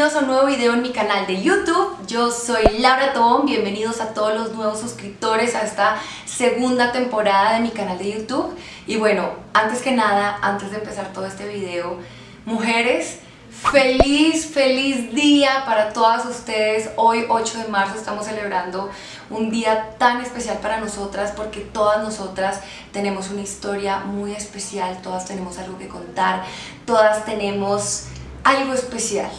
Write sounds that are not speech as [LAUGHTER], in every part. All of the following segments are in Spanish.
bienvenidos a un nuevo video en mi canal de YouTube. Yo soy Laura Tobón, bienvenidos a todos los nuevos suscriptores a esta segunda temporada de mi canal de YouTube. Y bueno, antes que nada, antes de empezar todo este video, mujeres, feliz, feliz día para todas ustedes. Hoy 8 de marzo estamos celebrando un día tan especial para nosotras porque todas nosotras tenemos una historia muy especial, todas tenemos algo que contar, todas tenemos algo especial.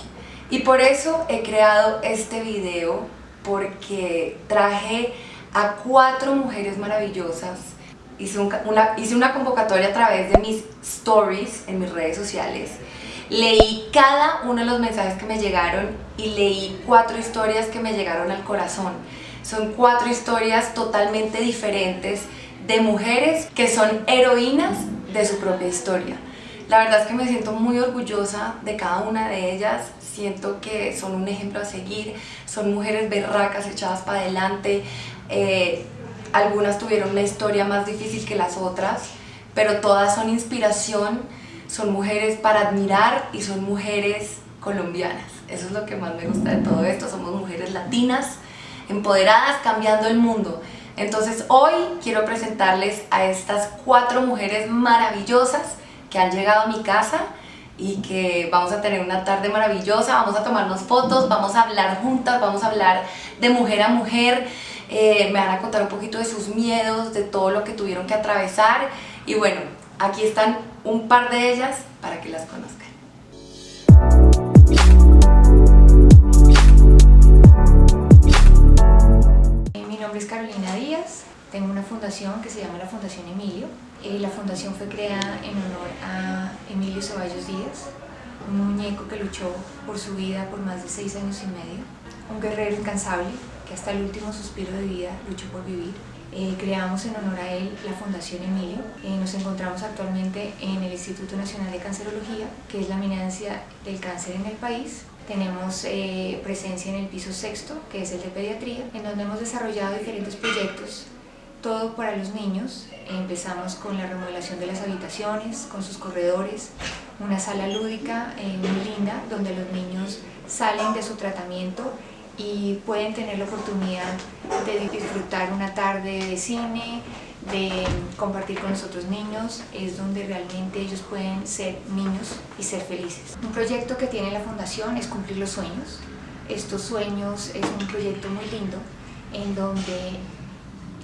Y por eso he creado este video porque traje a cuatro mujeres maravillosas. Hice, una, hice una convocatoria a través de mis stories en mis redes sociales. Leí cada uno de los mensajes que me llegaron y leí cuatro historias que me llegaron al corazón. Son cuatro historias totalmente diferentes de mujeres que son heroínas de su propia historia. La verdad es que me siento muy orgullosa de cada una de ellas, siento que son un ejemplo a seguir, son mujeres berracas echadas para adelante, eh, algunas tuvieron una historia más difícil que las otras, pero todas son inspiración, son mujeres para admirar y son mujeres colombianas. Eso es lo que más me gusta de todo esto, somos mujeres latinas, empoderadas, cambiando el mundo. Entonces hoy quiero presentarles a estas cuatro mujeres maravillosas que han llegado a mi casa y que vamos a tener una tarde maravillosa, vamos a tomarnos fotos, vamos a hablar juntas, vamos a hablar de mujer a mujer, eh, me van a contar un poquito de sus miedos, de todo lo que tuvieron que atravesar y bueno, aquí están un par de ellas para que las conozcan. Mi nombre es Carolina Díaz, tengo una fundación que se llama la Fundación Emilio. Eh, la fundación fue creada en honor a Emilio Ceballos Díaz, un muñeco que luchó por su vida por más de seis años y medio, un guerrero incansable que hasta el último suspiro de vida luchó por vivir. Eh, creamos en honor a él la Fundación Emilio. Eh, nos encontramos actualmente en el Instituto Nacional de Cancerología, que es la eminencia del cáncer en el país. Tenemos presencia en el piso sexto, que es el de pediatría, en donde hemos desarrollado diferentes proyectos todo para los niños. Empezamos con la remodelación de las habitaciones, con sus corredores, una sala lúdica eh, muy linda donde los niños salen de su tratamiento y pueden tener la oportunidad de disfrutar una tarde de cine, de compartir con los otros niños, es donde realmente ellos pueden ser niños y ser felices. Un proyecto que tiene la Fundación es cumplir los sueños. Estos sueños es un proyecto muy lindo en donde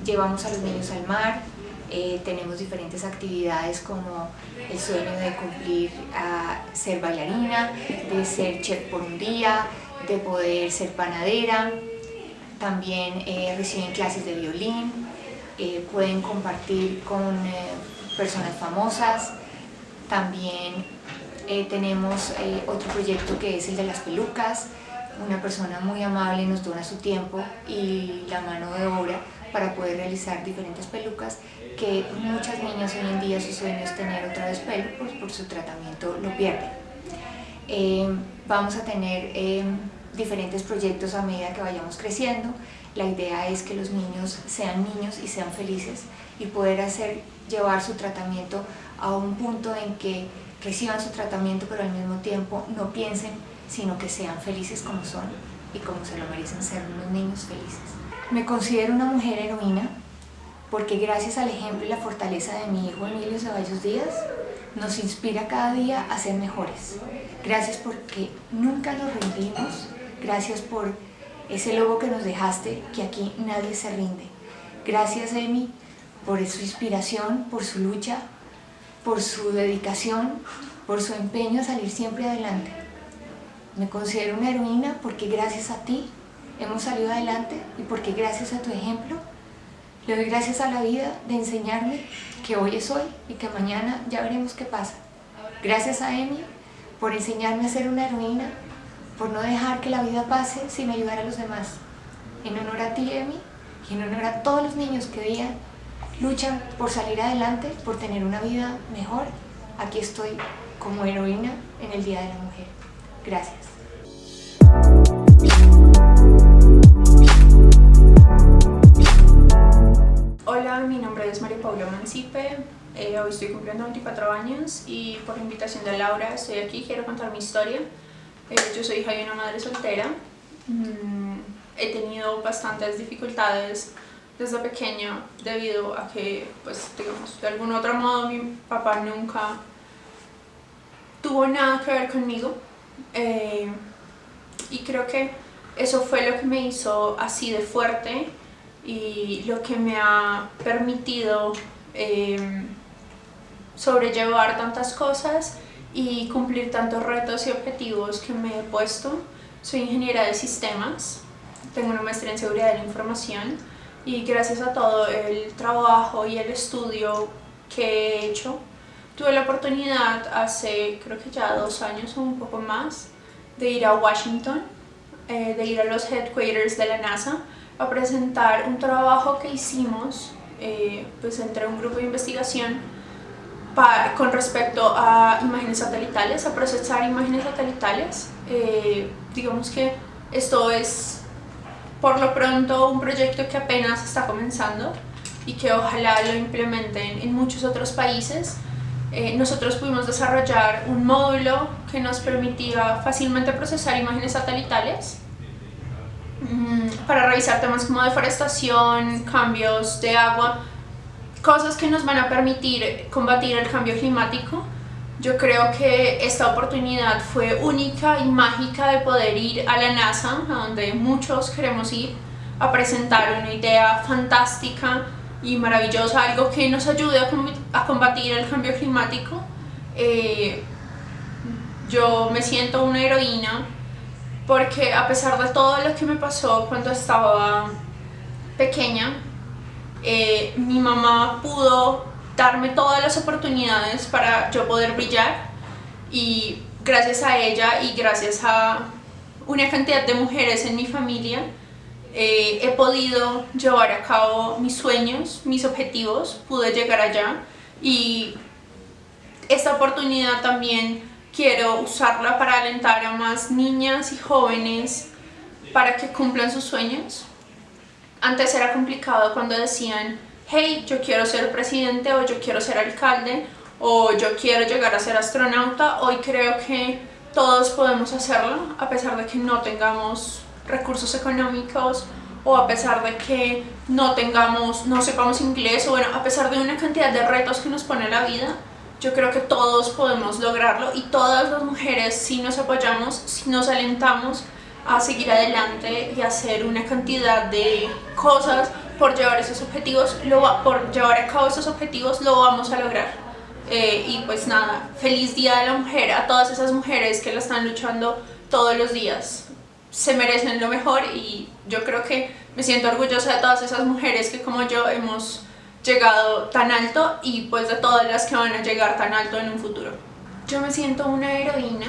llevamos a los niños al mar, eh, tenemos diferentes actividades como el sueño de cumplir a ser bailarina, de ser chef por un día, de poder ser panadera, también eh, reciben clases de violín, eh, pueden compartir con personas famosas, también tenemos otro proyecto que es el de las pelucas, una persona muy amable nos dona su tiempo y la mano de obra para poder realizar diferentes pelucas que muchas niñas hoy en día su sueño es tener otra vez pelo, pues por su tratamiento lo pierden. Eh, vamos a tener eh, diferentes proyectos a medida que vayamos creciendo. La idea es que los niños sean niños y sean felices y poder hacer llevar su tratamiento a un punto en que reciban su tratamiento pero al mismo tiempo no piensen sino que sean felices como son y como se lo merecen ser unos niños felices. Me considero una mujer heroína porque gracias al ejemplo y la fortaleza de mi hijo Emilio Ceballos Díaz nos inspira cada día a ser mejores. Gracias porque nunca nos rendimos, gracias por ese logo que nos dejaste, que aquí nadie se rinde. Gracias Emi por su inspiración, por su lucha, por su dedicación, por su empeño a salir siempre adelante. Me considero una heroína porque gracias a ti hemos salido adelante y porque gracias a tu ejemplo le doy gracias a la vida de enseñarme que hoy es hoy y que mañana ya veremos qué pasa. Gracias a Emi por enseñarme a ser una heroína, por no dejar que la vida pase sin ayudar a los demás. En honor a ti, Emi, y en honor a todos los niños que día luchan por salir adelante, por tener una vida mejor, aquí estoy como heroína en el Día de la Mujer. Gracias. Mi nombre es María Paula Mancipe, eh, hoy estoy cumpliendo 24 años y por invitación de Laura estoy aquí, quiero contar mi historia. Eh, yo soy hija de una madre soltera. Mm, he tenido bastantes dificultades desde pequeña debido a que, pues, digamos, de algún otro modo mi papá nunca tuvo nada que ver conmigo. Eh, y creo que eso fue lo que me hizo así de fuerte y lo que me ha permitido eh, sobrellevar tantas cosas y cumplir tantos retos y objetivos que me he puesto. Soy ingeniera de sistemas, tengo una maestría en seguridad de la información y gracias a todo el trabajo y el estudio que he hecho, tuve la oportunidad hace creo que ya dos años o un poco más de ir a Washington, eh, de ir a los headquarters de la NASA a presentar un trabajo que hicimos eh, pues entre un grupo de investigación con respecto a imágenes satelitales, a procesar imágenes satelitales. Eh, digamos que esto es por lo pronto un proyecto que apenas está comenzando y que ojalá lo implementen en muchos otros países. Eh, nosotros pudimos desarrollar un módulo que nos permitía fácilmente procesar imágenes satelitales para revisar temas como deforestación, cambios de agua, cosas que nos van a permitir combatir el cambio climático. Yo creo que esta oportunidad fue única y mágica de poder ir a la NASA, a donde muchos queremos ir, a presentar una idea fantástica y maravillosa, algo que nos ayude a combatir el cambio climático. Eh, yo me siento una heroína porque a pesar de todo lo que me pasó cuando estaba pequeña, eh, mi mamá pudo darme todas las oportunidades para yo poder brillar y gracias a ella y gracias a una cantidad de mujeres en mi familia eh, he podido llevar a cabo mis sueños, mis objetivos, pude llegar allá y esta oportunidad también quiero usarla para alentar a más niñas y jóvenes para que cumplan sus sueños antes era complicado cuando decían, hey, yo quiero ser presidente o yo quiero ser alcalde o yo quiero llegar a ser astronauta. Hoy creo que todos podemos hacerlo a pesar de que no tengamos recursos económicos o a pesar de que no tengamos, no sepamos inglés o bueno, a pesar de una cantidad de retos que nos pone la vida, yo creo que todos podemos lograrlo y todas las mujeres si nos apoyamos, si nos alentamos, a seguir adelante y hacer una cantidad de cosas por llevar esos objetivos, lo por llevar a cabo esos objetivos lo vamos a lograr. Eh, y pues nada, feliz Día de la Mujer a todas esas mujeres que lo están luchando todos los días. Se merecen lo mejor y yo creo que me siento orgullosa de todas esas mujeres que como yo hemos llegado tan alto y pues de todas las que van a llegar tan alto en un futuro. Yo me siento una heroína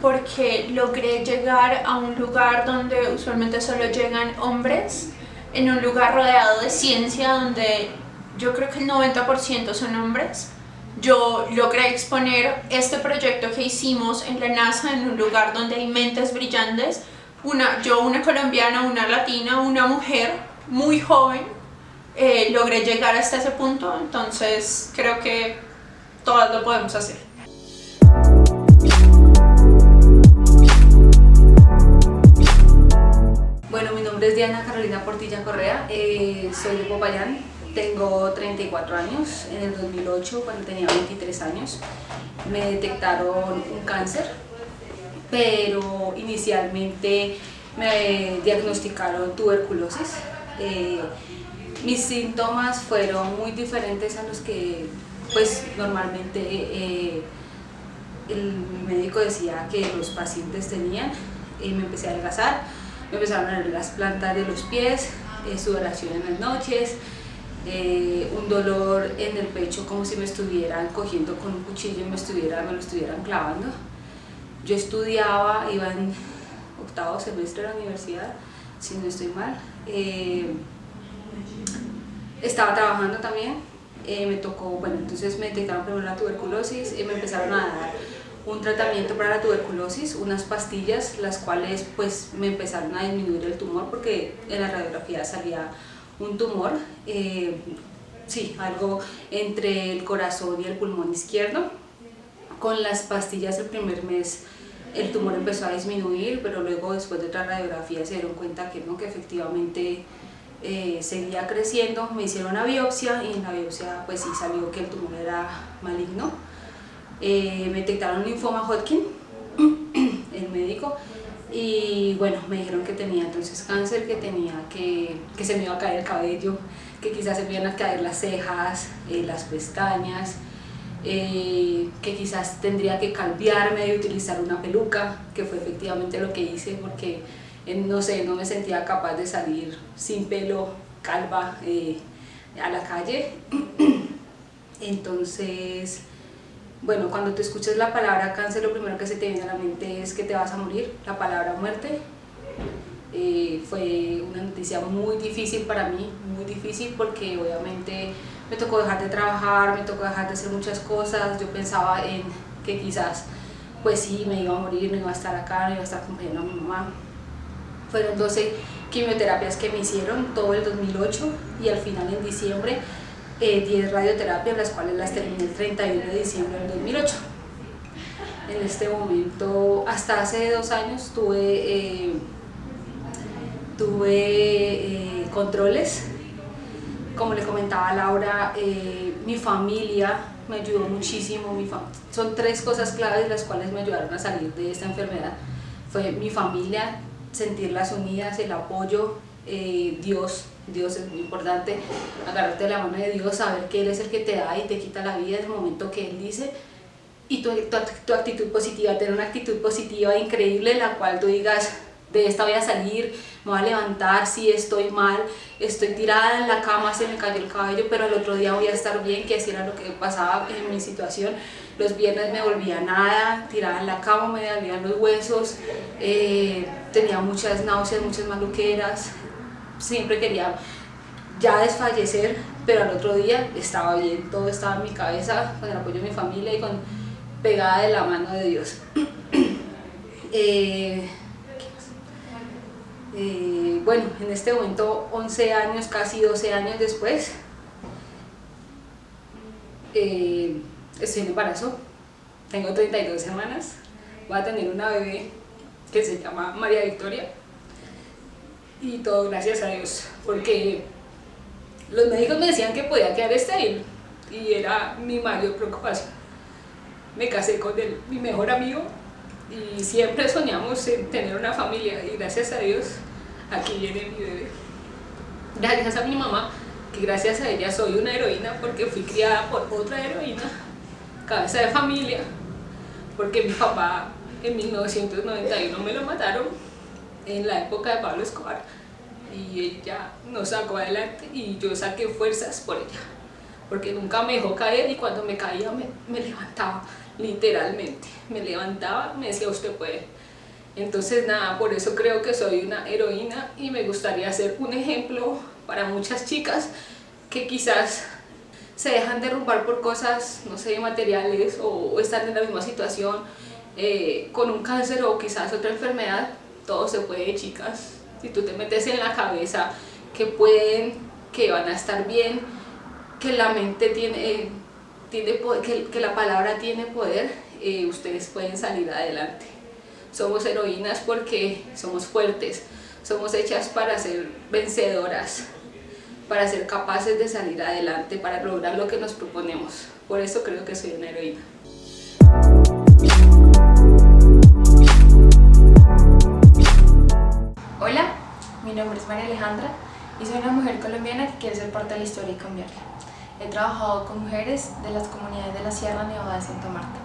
porque logré llegar a un lugar donde usualmente solo llegan hombres, en un lugar rodeado de ciencia donde yo creo que el 90% son hombres. Yo logré exponer este proyecto que hicimos en la NASA en un lugar donde hay mentes brillantes, una, yo una colombiana, una latina, una mujer muy joven, eh, logré llegar hasta ese punto, entonces creo que todas lo podemos hacer. nombre es Diana Carolina Portilla Correa, eh, soy de Popayán, tengo 34 años, en el 2008 cuando tenía 23 años me detectaron un cáncer, pero inicialmente me diagnosticaron tuberculosis. Eh, mis síntomas fueron muy diferentes a los que pues normalmente eh, el médico decía que los pacientes tenían y me empecé a adelgazar me empezaron a las plantas de los pies, eh, sudoración en las noches, eh, un dolor en el pecho como si me estuvieran cogiendo con un cuchillo y me, estuviera, me lo estuvieran clavando. Yo estudiaba, iba en octavo semestre de la universidad, si no estoy mal. Estaba trabajando también, eh, me tocó, bueno, entonces me detectaron primero la tuberculosis y me empezaron a dar un tratamiento para la tuberculosis, unas pastillas, las cuales pues me empezaron a disminuir el tumor porque en la radiografía salía un tumor, eh, sí, algo entre el corazón y el pulmón izquierdo. Con las pastillas el primer mes el tumor empezó a disminuir, pero luego después de otra radiografía se dieron cuenta que no, que efectivamente eh, seguía creciendo, me hicieron una biopsia y en la biopsia pues sí salió que el tumor era maligno. Eh, me detectaron linfoma Hodgkin, [CLEARS THROAT] el médico, y bueno, me dijeron que tenía entonces cáncer, que tenía que, que se me iba a caer el cabello, que quizás se me iban a caer las cejas, eh, las pestañas, que quizás tendría que cambiarme y utilizar una peluca, que fue efectivamente lo que hice porque no sé, no me sentía capaz de salir sin pelo, calva, eh, a la calle. [CLEARS THROAT] Entonces, bueno, cuando te escuchas la palabra cáncer, lo primero que se te viene a la mente es que te vas a morir, la palabra muerte. Eh, fue una noticia muy difícil para mí, muy difícil porque obviamente me tocó dejar de trabajar, me tocó dejar de hacer muchas cosas, yo pensaba en que quizás pues sí, me iba a morir, no iba a estar acá, no iba a estar acompañando a mi mamá, fueron 12 quimioterapias que me hicieron todo el 2008 y al final en diciembre 10 eh, radioterapias, las cuales las terminé el 31 de diciembre del 2008. En este momento, hasta hace dos años, tuve, eh, tuve eh, controles. Como le comentaba Laura, mi familia me ayudó muchísimo. Mi son tres cosas claves las cuales me ayudaron a salir de esta enfermedad. Fue mi familia, sentirlas unidas, el apoyo, eh, Dios, Dios es muy importante, agarrarte la mano de Dios, saber que Él es el que te da y te quita la vida en el momento que Él dice, y tu, tu, actitud positiva, tener una actitud positiva increíble, la cual tú digas, de esta voy a salir, me voy a levantar, si estoy mal, estoy tirada en la cama, se me cayó el cabello, pero el otro día voy a estar bien, que así era lo que pasaba en mi situación. Los viernes me volvía nada, tirada en la cama, me dolían los huesos, eh, tenía muchas náuseas, muchas maluqueras, siempre quería ya desfallecer, pero al otro día estaba bien, todo estaba en mi cabeza, con el apoyo de mi familia y con pegada de la mano de Dios. [CLEARS THROAT] eh, eh, bueno, en este momento 11 años, casi 12 años después, eh, estoy en embarazo, tengo 32 semanas, voy a tener una bebé que se llama María Victoria. Y todo gracias a Dios, porque los médicos me decían que podía quedar estéril y era mi mayor preocupación. Me casé con él, mi mejor amigo y siempre soñamos en tener una familia y gracias a Dios aquí viene mi bebé. Gracias a mi mamá, que gracias a ella soy una heroína porque fui criada por otra heroína, cabeza de familia, porque mi papá en 1991 me lo mataron en la época de Pablo Escobar y ella nos sacó adelante y yo saqué fuerzas por ella porque nunca me dejó caer y cuando me caía me, me levantaba literalmente, me levantaba, me decía usted puede. Entonces nada, por eso creo que soy una heroína y me gustaría ser un ejemplo para muchas chicas que quizás se dejan derrumbar por cosas, no sé, materiales o, están en la misma situación eh, con un cáncer o quizás otra enfermedad, todo se puede chicas. Si tú te metes en la cabeza que pueden, que van a estar bien, que la mente tiene, tiene que, la palabra tiene poder, eh, ustedes pueden salir adelante. Somos heroínas porque somos fuertes, somos hechas para ser vencedoras, para ser capaces de salir adelante, para lograr lo que nos proponemos. Por eso creo que soy una heroína. Hola, mi nombre es María Alejandra y soy una mujer colombiana que quiere ser parte de la historia y cambiarla. He trabajado con mujeres de las comunidades de la Sierra Nevada de Santa Marta.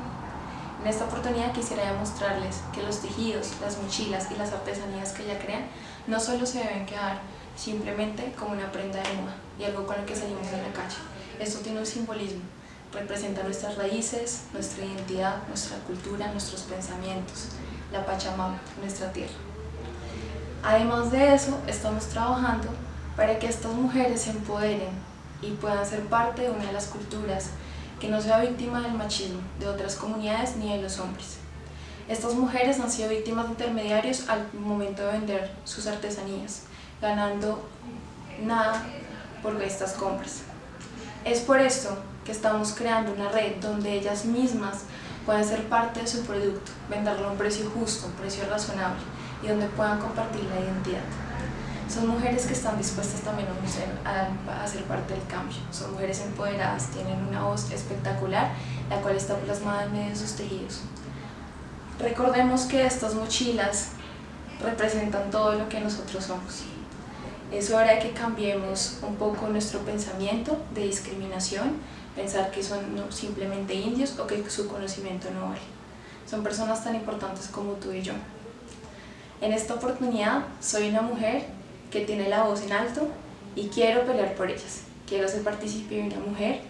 En esta oportunidad quisiera demostrarles que los tejidos, las mochilas y las artesanías que ella crean no solo se deben quedar simplemente como una prenda de moda y algo con lo que salimos de la calle. Esto tiene un simbolismo, representa nuestras raíces, nuestra identidad, nuestra cultura, nuestros pensamientos, la Pachamama, nuestra tierra. Además de eso, estamos trabajando para que estas mujeres se empoderen y puedan ser parte de una de las culturas que no sea víctima del machismo de otras comunidades ni de los hombres. Estas mujeres han sido víctimas de intermediarios al momento de vender sus artesanías, ganando nada por estas compras. Es por esto que estamos creando una red donde ellas mismas puedan ser parte de su producto, venderlo a un precio justo, un precio razonable y donde puedan compartir la identidad. Son mujeres que están dispuestas también a, ser parte del cambio. Son mujeres empoderadas, tienen una voz espectacular, la cual está plasmada en medio de sus tejidos. Recordemos que estas mochilas representan todo lo que nosotros somos. Es hora de que cambiemos un poco nuestro pensamiento de discriminación, pensar que son simplemente indios o que su conocimiento no vale. Son personas tan importantes como tú y yo. En esta oportunidad soy una mujer que tiene la voz en alto y quiero pelear por ellas. Quiero ser partícipe de una mujer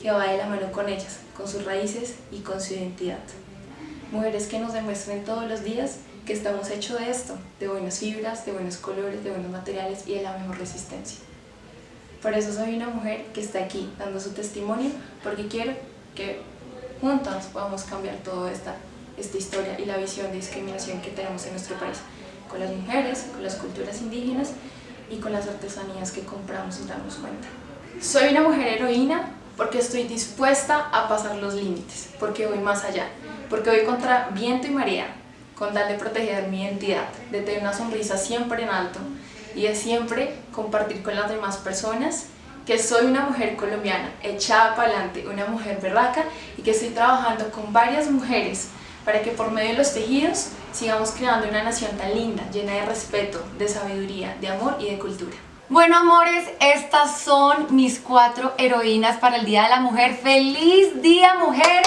que va de la mano con ellas, con sus raíces y con su identidad. Mujeres que nos demuestren todos los días que estamos hechos de esto, de buenas fibras, de buenos colores, de buenos materiales y de la mejor resistencia. Por eso soy una mujer que está aquí dando su testimonio porque quiero que juntas podamos cambiar toda esta, esta historia y la visión de discriminación que tenemos en nuestro país con las mujeres, con las culturas indígenas y con las artesanías que compramos sin darnos cuenta. Soy una mujer heroína porque estoy dispuesta a pasar los límites, porque voy más allá, porque voy contra viento y marea, con tal de proteger mi identidad, de tener una sonrisa siempre en alto y de siempre compartir con las demás personas que soy una mujer colombiana, echada para adelante, una mujer berraca y que estoy trabajando con varias mujeres para que por medio de los tejidos sigamos creando una nación tan linda, llena de respeto, de sabiduría, de amor y de cultura. Bueno amores, estas son mis cuatro heroínas para el Día de la Mujer. ¡Feliz Día Mujeres!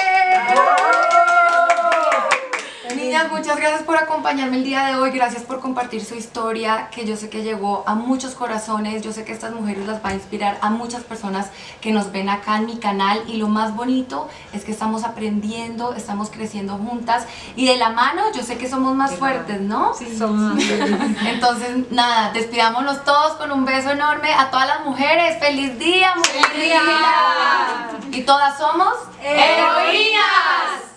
Muchas gracias por acompañarme el día de hoy, gracias por compartir su historia, que yo sé que llegó a muchos corazones, yo sé que estas mujeres las va a inspirar a muchas personas que nos ven acá en mi canal y lo más bonito es que estamos aprendiendo, estamos creciendo juntas y de la mano yo sé que somos más fuertes, ¿no? Sí, somos más fuertes. [LAUGHS] Entonces, nada, despidámonos todos con un beso enorme a todas las mujeres, ¡Feliz día, mujer! ¡Feliz día! Y todas somos ¡Heroínas!